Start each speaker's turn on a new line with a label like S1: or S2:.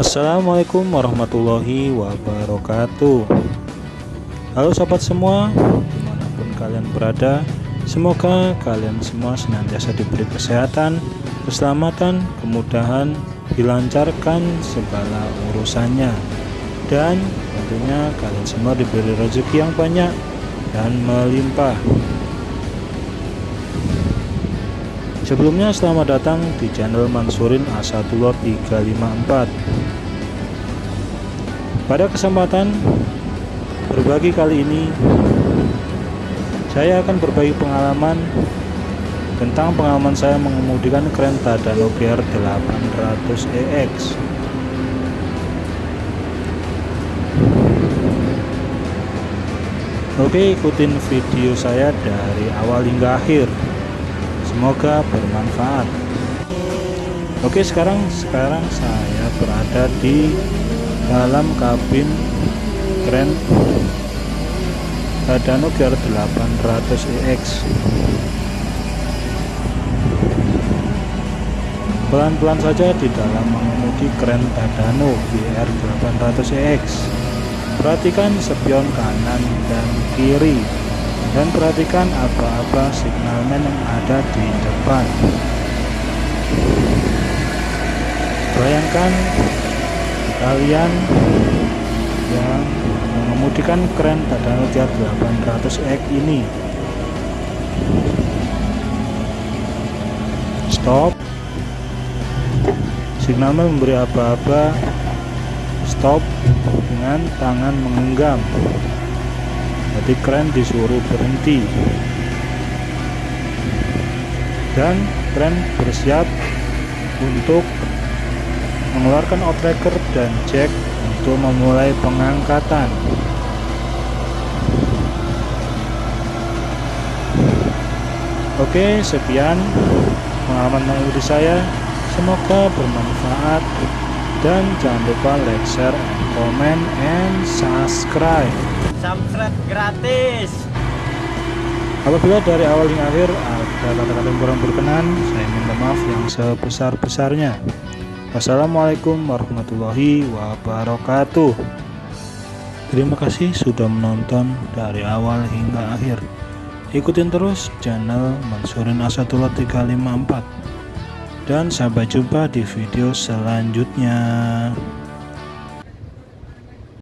S1: Assalamualaikum warahmatullahi wabarakatuh. Halo sobat semua Di mana pun kalian berada Semoga kalian semua senantiasa diberi kesehatan Keselamatan, kemudahan Dilancarkan segala urusannya. Dan tentunya kalian semua diberi rezeki yang banyak Dan melimpah Sebelumnya selamat datang di channel Mansurin Asatullah 354 Pada kesempatan berbagi kali ini Saya akan berbagi pengalaman Tentang pengalaman saya mengemudikan keren Tadano GR 800EX Oke ikutin video saya dari awal hingga akhir Semoga bermanfaat. Oke, sekarang sekarang saya berada di dalam kabin Grand Tadano GR 800EX. Pelan-pelan saja di dalam mengemudi keren Tadano GR 800EX. Perhatikan spion kanan dan kiri dan perhatikan apa-apa signalman yang ada di depan. Bayangkan kalian yang mengemudikan keren Tadano GR 800X ini. Stop. Signalman memberi apa-apa. Stop dengan tangan menggenggam jadi keren disuruh berhenti. Dan keren bersiap untuk mengeluarkan outrigger dan jack untuk memulai pengangkatan. Oke sekian pengalaman mengikuti saya. Semoga bermanfaat. Dan jangan lupa like share and comment and subscribe
S2: subscribe gratis.
S1: Apabila dari awal hingga akhir ada kata-kata yang kurang berkenan saya minta maaf yang sebesar-besarnya. Wassalamualaikum warahmatullahi wabarakatuh. Terima kasih sudah menonton dari awal hingga akhir. Ikutin terus channel Mansurin Asatullah 354 dan sampai jumpa di video selanjutnya